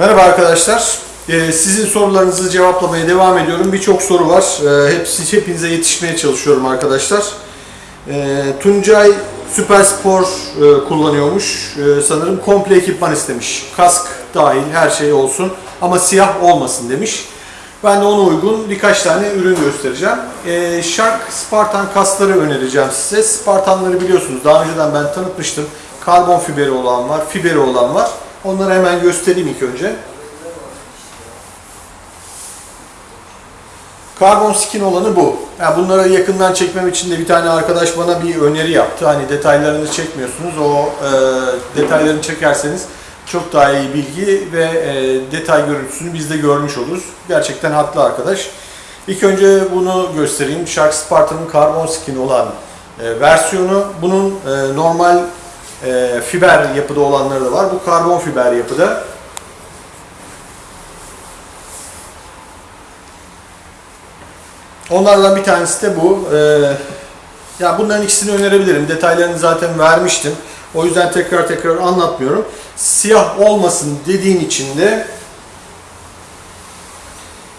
Merhaba arkadaşlar. Ee, sizin sorularınızı cevaplamaya devam ediyorum. Birçok soru var. Ee, hepsi hepinize yetişmeye çalışıyorum arkadaşlar. Ee, Tuncay Süper e, kullanıyormuş. Ee, sanırım komple ekipman istemiş. Kask dahil her şey olsun ama siyah olmasın demiş. Ben de ona uygun birkaç tane ürün göstereceğim. Ee, Shark Spartan kaskları önereceğim size. Spartanları biliyorsunuz. Daha önceden ben tanıtmıştım. Karbon fiberi olan var, fiberi olan var. Onları hemen göstereyim ilk önce. Karbon skin olanı bu. Yani bunları yakından çekmem için de bir tane arkadaş bana bir öneri yaptı. Hani detaylarını çekmiyorsunuz. O e, detaylarını çekerseniz çok daha iyi bilgi ve e, detay görüntüsünü biz de görmüş oluruz. Gerçekten haklı arkadaş. İlk önce bunu göstereyim. Shark Spartan'ın karbon skin olan e, versiyonu. Bunun e, normal e, fiber yapıda olanları da var. Bu karbon fiber yapıda. Onlardan bir tanesi de bu. Ee, ya bunların ikisini önerebilirim. Detaylarını zaten vermiştim. O yüzden tekrar tekrar anlatmıyorum. Siyah olmasın dediğin için de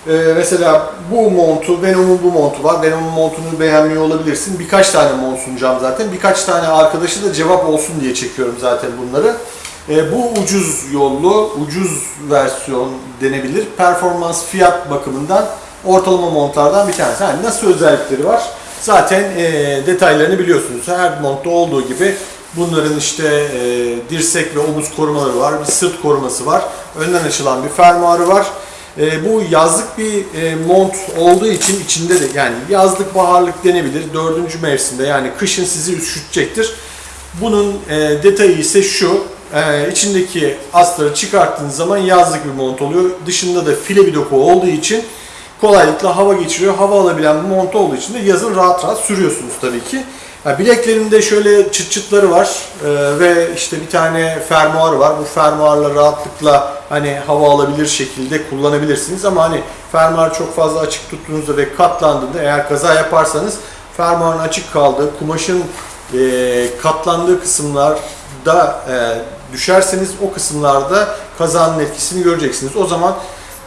ee, mesela bu montu, Venom'un bu montu var. Venom'un montunu beğenmiyor olabilirsin. Birkaç tane mont sunacağım zaten. Birkaç tane arkadaşı da cevap olsun diye çekiyorum zaten bunları. Ee, bu ucuz yollu, ucuz versiyon denebilir. Performans fiyat bakımından ortalama montlardan bir tanesi. Yani nasıl özellikleri var? Zaten e, detaylarını biliyorsunuz. Her montta olduğu gibi bunların işte e, dirsek ve omuz korumaları var. Bir sırt koruması var. Önden açılan bir fermuarı var. E, bu yazlık bir e, mont olduğu için içinde de yani yazlık baharlık denebilir. Dördüncü mevsimde yani kışın sizi üşütecektir. Bunun e, detayı ise şu. E, içindeki astarı çıkarttığınız zaman yazlık bir mont oluyor. Dışında da file bir doku olduğu için kolaylıkla hava geçiriyor. Hava alabilen bir mont olduğu için de yazın rahat rahat sürüyorsunuz tabii ki. Yani bileklerinde şöyle çıt çıtları var ee, ve işte bir tane fermuar var. Bu fermuarla rahatlıkla hani hava alabilir şekilde kullanabilirsiniz ama hani fermuar çok fazla açık tuttuğunuzda ve katlandığında eğer kaza yaparsanız fermuarın açık kaldığı, kumaşın e, katlandığı kısımlarda e, düşerseniz o kısımlarda kazanın etkisini göreceksiniz. O zaman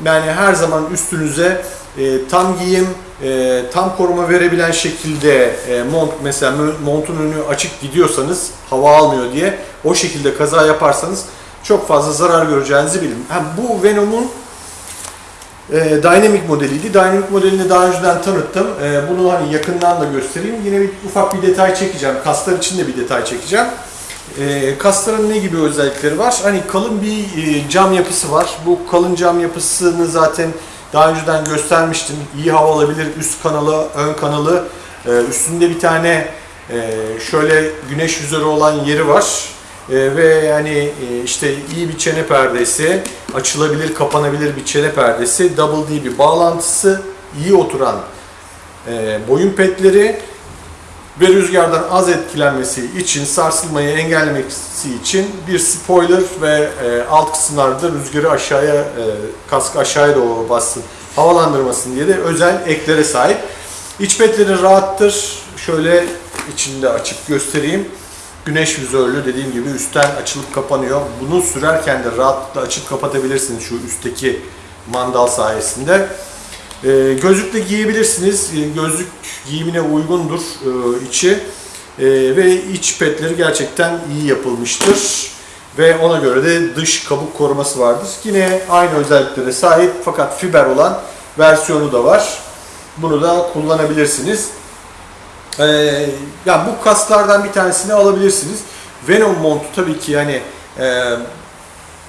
yani her zaman üstünüze e, tam giyim, e, tam koruma verebilen şekilde e, mont mesela montun önü açık gidiyorsanız hava almıyor diye o şekilde kaza yaparsanız çok fazla zarar göreceğinizi bilin. Hem bu Venom'un e, Dynamic modeliydi. Dynamic modelini daha önceden tanıttım. E, bunu hani yakından da göstereyim. Yine bir ufak bir detay çekeceğim. Kaslar için de bir detay çekeceğim. E, kasların ne gibi özellikleri var? Hani kalın bir e, cam yapısı var. Bu kalın cam yapısını zaten daha önceden göstermiştim. İyi hava alabilir. Üst kanalı, ön kanalı. E, üstünde bir tane e, şöyle güneş yüzörü olan yeri var. E, ve yani e, işte iyi bir çene perdesi, açılabilir, kapanabilir bir çene perdesi, double D bir bağlantısı, iyi oturan e, boyun petleri ve rüzgardan az etkilenmesi için, sarsılmayı engellemesi için bir spoiler ve e, alt kısımlarda rüzgarı aşağıya, e, kask aşağıya doğru bassın, havalandırmasın diye de özel eklere sahip. İç petleri rahattır. Şöyle içinde açıp göstereyim. Güneş vizörlü dediğim gibi üstten açılıp kapanıyor. Bunu sürerken de rahatlıkla açıp kapatabilirsiniz şu üstteki mandal sayesinde. E, gözlük de giyebilirsiniz. E, gözlük giyimine uygundur e, içi. E, ve iç petleri gerçekten iyi yapılmıştır. Ve ona göre de dış kabuk koruması vardır. Yine aynı özelliklere sahip fakat fiber olan versiyonu da var. Bunu da kullanabilirsiniz. Ee, yani bu kaslardan bir tanesini alabilirsiniz. Venom montu tabii ki yani e,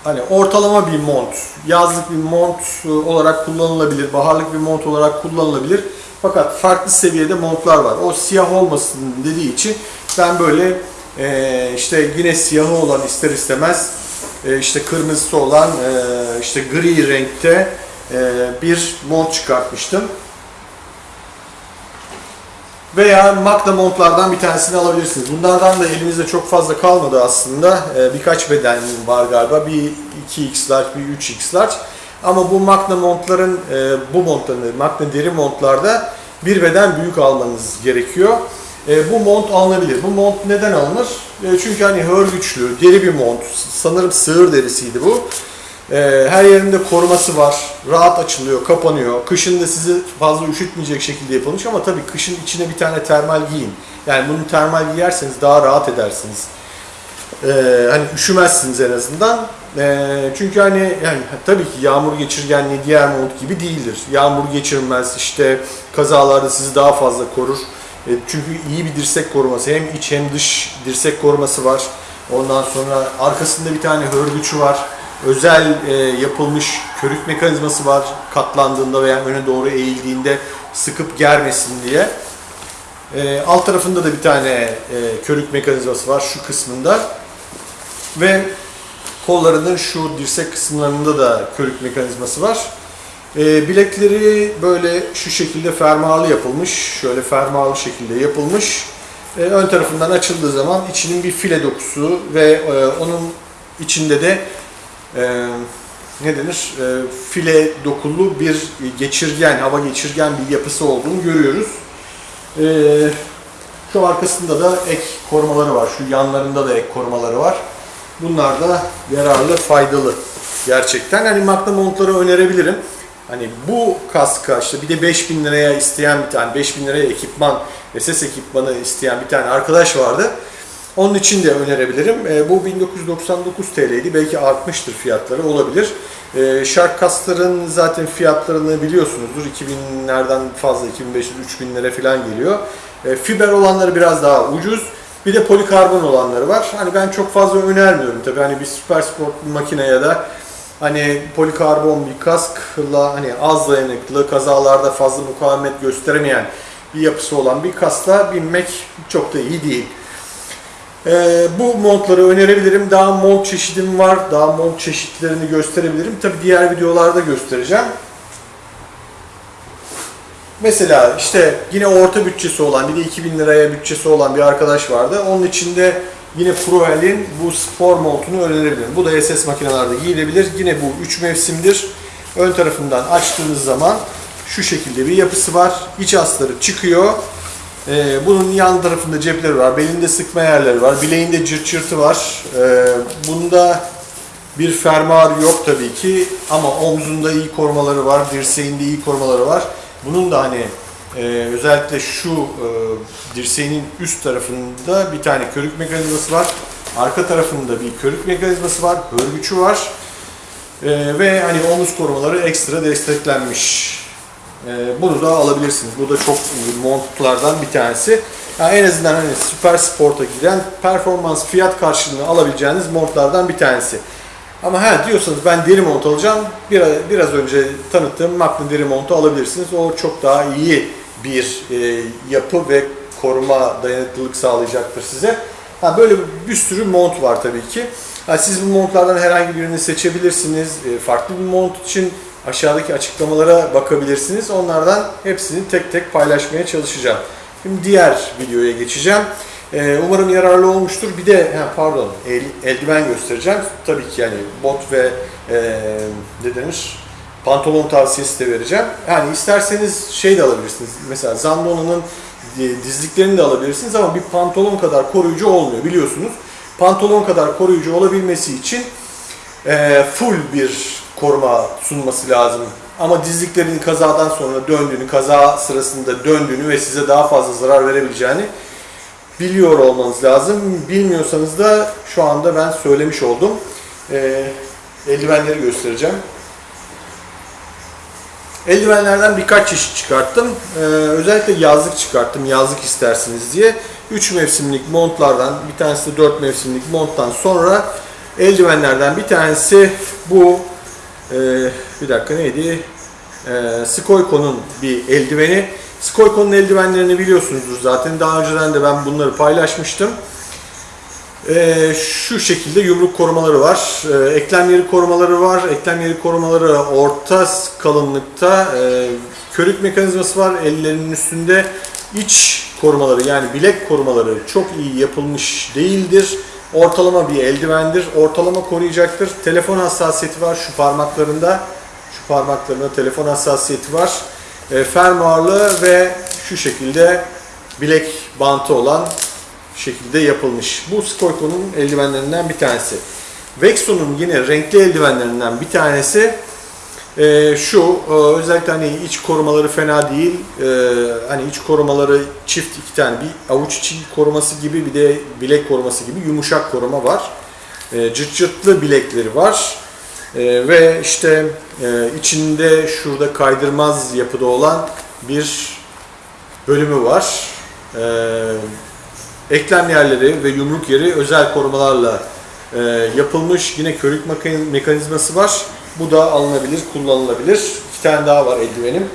hani ortalama bir mont, yazlık bir mont olarak kullanılabilir, baharlık bir mont olarak kullanılabilir. Fakat farklı seviyede montlar var. O siyah olmasın dediği için ben böyle e, işte yine siyahı olan ister istemez e, işte kırmızısı olan e, işte gri renkte e, bir mont çıkartmıştım. Veya Magna montlardan bir tanesini alabilirsiniz. Bunlardan da elimizde çok fazla kalmadı aslında. Ee, birkaç beden var galiba. Bir 2x large, bir 3x large. Ama bu Magna montların, e, bu montların, Magna deri montlarda bir beden büyük almanız gerekiyor. E, bu mont alınabilir. Bu mont neden alınır? E, çünkü hani hör güçlü, deri bir mont. Sanırım sığır derisiydi bu. Ee, her yerinde koruması var. Rahat açılıyor, kapanıyor. Kışın da sizi fazla üşütmeyecek şekilde yapılmış ama tabii kışın içine bir tane termal giyin. Yani bunu termal giyerseniz daha rahat edersiniz. Ee, hani üşümezsiniz en azından. Ee, çünkü hani yani tabii ki yağmur geçirgenliği diğer mont gibi değildir. Yağmur geçirmez, işte kazalarda sizi daha fazla korur. E, çünkü iyi bir dirsek koruması, hem iç hem dış dirsek koruması var. Ondan sonra arkasında bir tane hörgüçü var. Özel e, yapılmış körük mekanizması var. Katlandığında veya öne doğru eğildiğinde sıkıp germesin diye. E, alt tarafında da bir tane e, körük mekanizması var şu kısmında. Ve kollarının şu dirsek kısımlarında da körük mekanizması var. E, bilekleri böyle şu şekilde fermuarlı yapılmış. Şöyle fermuarlı şekilde yapılmış. E, ön tarafından açıldığı zaman içinin bir file dokusu ve e, onun içinde de e, ne denir? E, file dokulu bir geçirgen, hava geçirgen bir yapısı olduğunu görüyoruz. E, şu arkasında da ek korumaları var. Şu yanlarında da ek korumaları var. Bunlar da yararlı, faydalı gerçekten. Hani Magna montları önerebilirim. Hani bu kaska işte bir de 5000 liraya isteyen bir tane 5000 liraya ekipman, SS ekipmanı isteyen bir tane arkadaş vardı. Onun için de önerebilirim. E, bu 1999 TL'ydi. Belki artmıştır fiyatları olabilir. E, Shark kasların zaten fiyatlarını biliyorsunuzdur. 2000'lerden fazla 2500-3000 lira falan geliyor. E, fiber olanları biraz daha ucuz. Bir de polikarbon olanları var. Hani ben çok fazla önermiyorum tabii. Hani bir süper sport makine ya da hani polikarbon bir kaskla hani az dayanıklı, kazalarda fazla mukavemet gösteremeyen bir yapısı olan bir kaskla binmek çok da iyi değil. Ee, bu montları önerebilirim. Daha mont çeşidim var. Daha mont çeşitlerini gösterebilirim. Tabi diğer videolarda göstereceğim. Mesela işte yine orta bütçesi olan, bir de 2000 liraya bütçesi olan bir arkadaş vardı. Onun içinde yine Proel'in bu spor montunu önerebilirim. Bu da SS makinelerde giyilebilir. Yine bu 3 mevsimdir. Ön tarafından açtığınız zaman şu şekilde bir yapısı var. İç astarı çıkıyor. Ee, bunun yan tarafında cepleri var. Belinde sıkma yerleri var. Bileğinde cırt cırtı var. Ee, bunda bir fermuar yok tabii ki ama omzunda iyi korumaları var. Dirseğinde iyi korumaları var. Bunun da hani e, özellikle şu e, dirseğinin üst tarafında bir tane körük mekanizması var. Arka tarafında bir körük mekanizması var. Hörgüçü var. E, ve hani omuz korumaları ekstra desteklenmiş. E, bunu da alabilirsiniz. Bu da çok montlardan bir tanesi. Yani en azından hani süper sporta giden performans fiyat karşılığını alabileceğiniz montlardan bir tanesi. Ama ha diyorsanız ben deri mont alacağım. Biraz, biraz önce tanıttığım Magna deri montu alabilirsiniz. O çok daha iyi bir e, yapı ve koruma dayanıklılık sağlayacaktır size. Ha, böyle bir sürü mont var tabii ki. Ha, siz bu montlardan herhangi birini seçebilirsiniz. E, farklı bir mont için aşağıdaki açıklamalara bakabilirsiniz. Onlardan hepsini tek tek paylaşmaya çalışacağım. Şimdi diğer videoya geçeceğim. Ee, umarım yararlı olmuştur. Bir de ha, pardon el, eldiven göstereceğim. Tabii ki yani bot ve e, ne denir? Pantolon tavsiyesi de vereceğim. Yani isterseniz şey de alabilirsiniz. Mesela Zambona'nın dizliklerini de alabilirsiniz ama bir pantolon kadar koruyucu olmuyor biliyorsunuz. Pantolon kadar koruyucu olabilmesi için e, full bir koruma sunması lazım. Ama dizliklerin kazadan sonra döndüğünü, kaza sırasında döndüğünü ve size daha fazla zarar verebileceğini biliyor olmanız lazım. Bilmiyorsanız da şu anda ben söylemiş oldum. E, eldivenleri göstereceğim. Eldivenlerden birkaç çeşit çıkarttım. Ee, özellikle yazlık çıkarttım. Yazlık istersiniz diye. 3 mevsimlik montlardan, bir tanesi de 4 mevsimlik monttan sonra eldivenlerden bir tanesi bu e, bir dakika neydi? E, Skoyko'nun bir eldiveni. Skoyko'nun eldivenlerini biliyorsunuzdur zaten. Daha önceden de ben bunları paylaşmıştım. Ee, şu şekilde yumruk korumaları var. Ee, eklem yeri korumaları var. Eklem yeri korumaları orta kalınlıkta. Ee, körük mekanizması var. Ellerinin üstünde iç korumaları yani bilek korumaları çok iyi yapılmış değildir. Ortalama bir eldivendir. Ortalama koruyacaktır. Telefon hassasiyeti var şu parmaklarında. Şu parmaklarında telefon hassasiyeti var. E, fermuarlı ve şu şekilde bilek bantı olan şekilde yapılmış. Bu Skoyko'nun eldivenlerinden bir tanesi. Vexo'nun yine renkli eldivenlerinden bir tanesi e, şu. e, özellikle hani iç korumaları fena değil. E, hani iç korumaları çift iki tane. Bir avuç içi koruması gibi bir de bilek koruması gibi yumuşak koruma var. Cırt cırtlı bilekleri var. E, ve işte e, içinde şurada kaydırmaz yapıda olan bir bölümü var. E, eklem yerleri ve yumruk yeri özel korumalarla e, yapılmış. Yine körük mekan- mekanizması var. Bu da alınabilir, kullanılabilir. İki tane daha var eldivenim.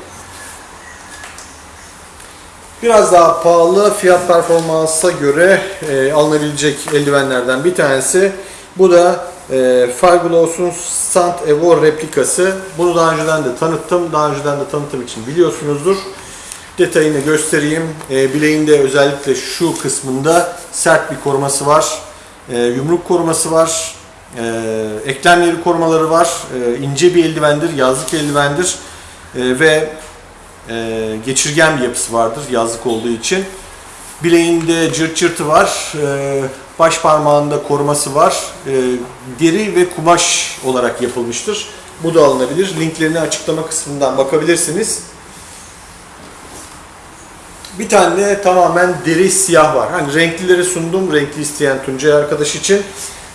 Biraz daha pahalı fiyat performansa göre e, alınabilecek eldivenlerden bir tanesi. Bu da e, Fiberglass'un Stand Evo replikası. Bunu daha önceden de tanıttım. Daha önceden de tanıttığım için biliyorsunuzdur. Detayını göstereyim. E, bileğinde özellikle şu kısmında sert bir koruması var. E, yumruk koruması var. E, eklem yeri korumaları var. E, ince bir eldivendir, yazlık eldivendir. E, ve e, geçirgen bir yapısı vardır yazlık olduğu için. Bileğinde cırt cırtı var. E, baş parmağında koruması var. E, deri ve kumaş olarak yapılmıştır. Bu da alınabilir. Linklerini açıklama kısmından bakabilirsiniz. Bir tane de tamamen deri siyah var. Hani renklileri sundum. Renkli isteyen Tuncay arkadaş için.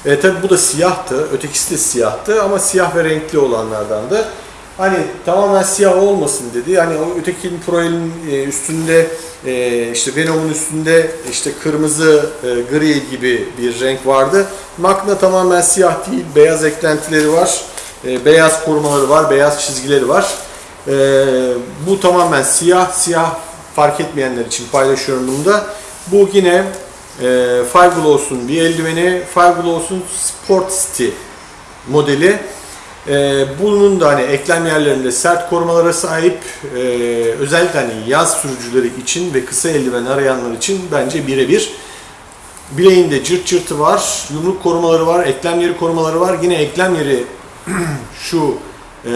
E, tabi bu da siyahtı. Ötekisi de siyahtı ama siyah ve renkli olanlardandı. Hani tamamen siyah olmasın dedi. Hani o ötekinin Proel'in e, üstünde e, işte Venom'un üstünde işte kırmızı e, gri gibi bir renk vardı. Magna tamamen siyah değil. Beyaz eklentileri var. Beyaz korumaları var. Beyaz çizgileri var. Bu tamamen siyah. Siyah fark etmeyenler için paylaşıyorum bunu da. Bu yine Fiberglass'un bir eldiveni. Fiberglass'un Sport City modeli. E, bunun da hani eklem yerlerinde sert korumalara sahip. E, özellikle hani yaz sürücüleri için ve kısa eldiven arayanlar için bence birebir. Bileğinde cırt cırtı var, yumruk korumaları var, eklem yeri korumaları var. Yine eklem yeri şu e,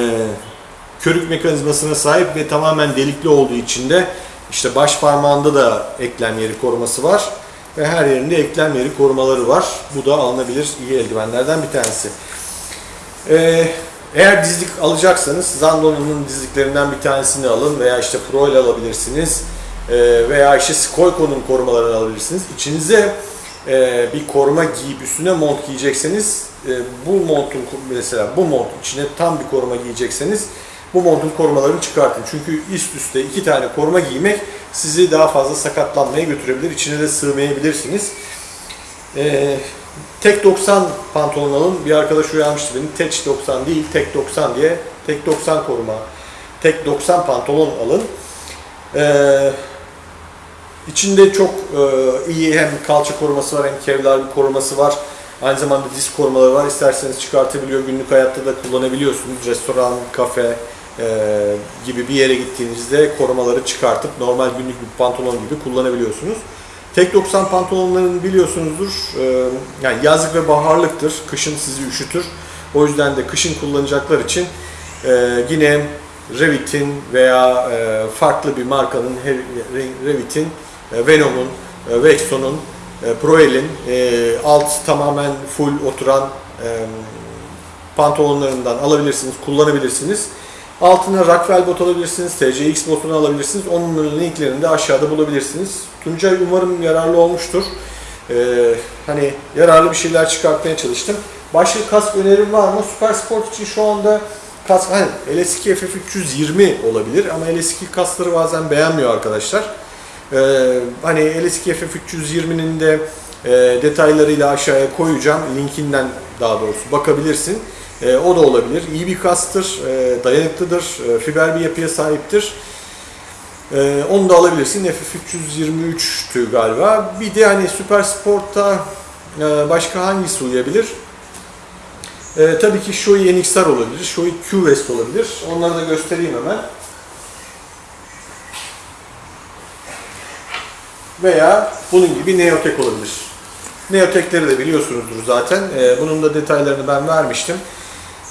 körük mekanizmasına sahip ve tamamen delikli olduğu için de işte baş parmağında da eklem yeri koruması var ve her yerinde eklem yeri korumaları var. Bu da alınabilir iyi eldivenlerden bir tanesi. Ee, eğer dizlik alacaksanız Zandon'un dizliklerinden bir tanesini alın veya işte Pro ile alabilirsiniz Ee, veya işte Skoyko'nun korumalarını alabilirsiniz. İçinize e, bir koruma giyip üstüne mont giyecekseniz e, bu montun mesela bu mont içine tam bir koruma giyecekseniz bu montun korumalarını çıkartın. Çünkü üst üste iki tane koruma giymek sizi daha fazla sakatlanmaya götürebilir. İçine de sığmayabilirsiniz. Ee, tek 90 pantolon alın. Bir arkadaş uyarmıştı beni. Tek 90 değil, tek 90 diye. Tek 90 koruma. Tek 90 pantolon alın. Ee, içinde çok e, iyi hem kalça koruması var hem kevlar koruması var. Aynı zamanda disk korumaları var. İsterseniz çıkartabiliyor. Günlük hayatta da kullanabiliyorsunuz. Restoran, kafe e, gibi bir yere gittiğinizde korumaları çıkartıp normal günlük bir pantolon gibi kullanabiliyorsunuz. Tek 90 pantolonların biliyorsunuzdur. e, yani yazlık ve baharlıktır. Kışın sizi üşütür. O yüzden de kışın kullanacaklar için e, yine Revit'in veya e, farklı bir markanın Revit'in, e, Venom'un, Vexon'un, Proel'in alt tamamen full oturan pantolonlarından alabilirsiniz, kullanabilirsiniz. Altına Rockwell bot alabilirsiniz, TCX botunu alabilirsiniz. Onun linklerini de aşağıda bulabilirsiniz. Tuncay umarım yararlı olmuştur. Ee, hani yararlı bir şeyler çıkartmaya çalıştım. Başka kask önerim var mı? Super Sport için şu anda kask, hani LS2 FF320 olabilir ama LS2 kaskları bazen beğenmiyor arkadaşlar. Ee, hani LS2 FF320'nin de e, detaylarıyla aşağıya koyacağım. Linkinden daha doğrusu bakabilirsin. E, o da olabilir. İyi bir kastır, e, dayanıklıdır, e, fiber bir yapıya sahiptir. E, onu da alabilirsin. FF323'tü galiba. Bir de hani Super Sport'ta e, başka hangisi uyabilir? E, tabii ki Shoei NXR olabilir, Shoei Q-West olabilir. Onları da göstereyim hemen. Veya bunun gibi Neotek olabilir. Neotekleri de biliyorsunuzdur zaten. E, bunun da detaylarını ben vermiştim.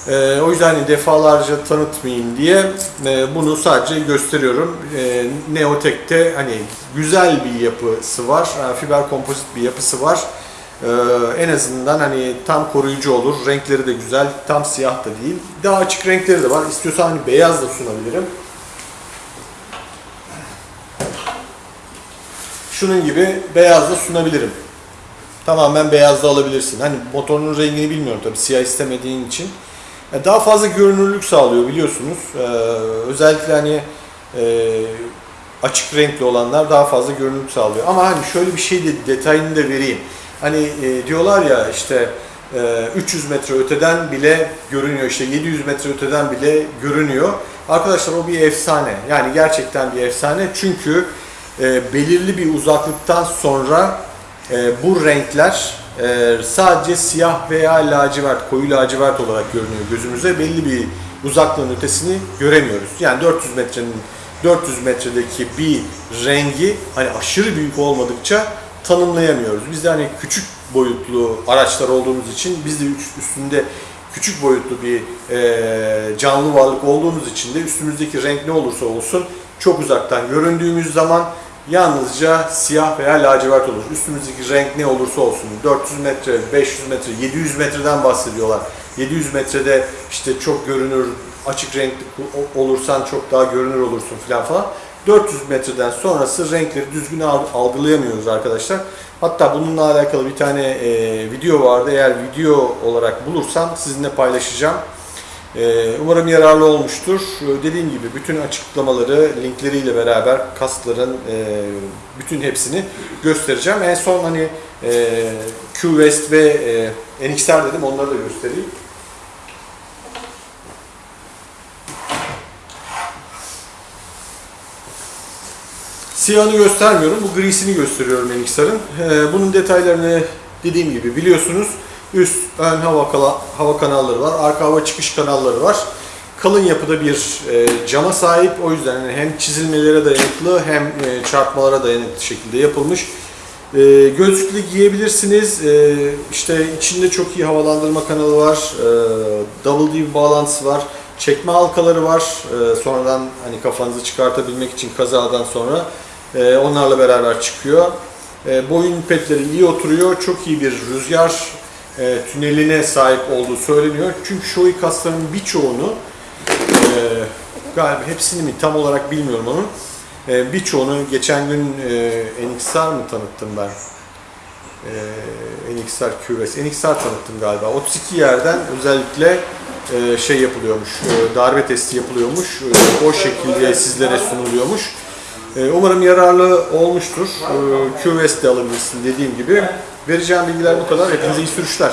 E, o yüzden hani defalarca tanıtmayayım diye e, bunu sadece gösteriyorum. E, Neotek'te hani güzel bir yapısı var. Yani fiber kompozit bir yapısı var. Ee, en azından hani tam koruyucu olur. Renkleri de güzel. Tam siyah da değil. Daha açık renkleri de var. İstiyorsan hani beyaz da sunabilirim. Şunun gibi beyaz da sunabilirim. Tamamen beyaz da alabilirsin. Hani motorun rengini bilmiyorum tabii siyah istemediğin için. Yani daha fazla görünürlük sağlıyor biliyorsunuz. Ee, özellikle hani e, açık renkli olanlar daha fazla görünürlük sağlıyor. Ama hani şöyle bir şey de detayını da vereyim. Hani e, diyorlar ya işte e, 300 metre öteden bile görünüyor işte 700 metre öteden bile görünüyor. Arkadaşlar o bir efsane. Yani gerçekten bir efsane. Çünkü e, belirli bir uzaklıktan sonra e, bu renkler e, sadece siyah veya lacivert, koyu lacivert olarak görünüyor gözümüze. Belli bir uzaklığın ötesini göremiyoruz. Yani 400 metrenin 400 metredeki bir rengi hani aşırı büyük olmadıkça tanımlayamıyoruz. Biz de hani küçük boyutlu araçlar olduğumuz için biz de üst- üstünde küçük boyutlu bir e, canlı varlık olduğumuz için de üstümüzdeki renk ne olursa olsun çok uzaktan göründüğümüz zaman yalnızca siyah veya lacivert olur. Üstümüzdeki renk ne olursa olsun 400 metre, 500 metre, 700 metreden bahsediyorlar. 700 metrede işte çok görünür, açık renkli olursan çok daha görünür olursun falan falan. 400 metreden sonrası renkleri düzgün al- algılayamıyoruz arkadaşlar. Hatta bununla alakalı bir tane e, video vardı. Eğer video olarak bulursam sizinle paylaşacağım. Ee, Umarım yararlı olmuştur. Ee, Dediğim gibi bütün açıklamaları linkleriyle beraber kaskların e, bütün hepsini göstereceğim. En son hani e, Q-West ve e, NXR dedim onları da göstereyim. Siyahını göstermiyorum. Bu grisini gösteriyorum NXR'ın. Ee, bunun detaylarını dediğim gibi biliyorsunuz. Üst, ön hava, kala, hava kanalları var. Arka hava çıkış kanalları var. Kalın yapıda bir e, cama sahip. O yüzden hani hem çizilmelere dayanıklı hem e, çarpmalara dayanıklı şekilde yapılmış. E, gözlüklü giyebilirsiniz. E, işte içinde çok iyi havalandırma kanalı var. E, double D bağlantısı var. Çekme halkaları var. E, sonradan hani kafanızı çıkartabilmek için kazadan sonra e, onlarla beraber çıkıyor. E, boyun petleri iyi oturuyor. Çok iyi bir rüzgar e, tüneline sahip olduğu söyleniyor. Çünkü Shoei kasların birçoğunu e, galiba hepsini mi tam olarak bilmiyorum onun. E, birçoğunu geçen gün e, NXR mı tanıttım ben? E, NXR QS, NXR tanıttım galiba. 32 yerden özellikle e, şey yapılıyormuş, e, darbe testi yapılıyormuş. E, o şekilde sizlere sunuluyormuş. E, umarım yararlı olmuştur. E, QS de alabilirsin dediğim gibi. Vereceğim bilgiler bu kadar. Hepinize iyi sürüşler.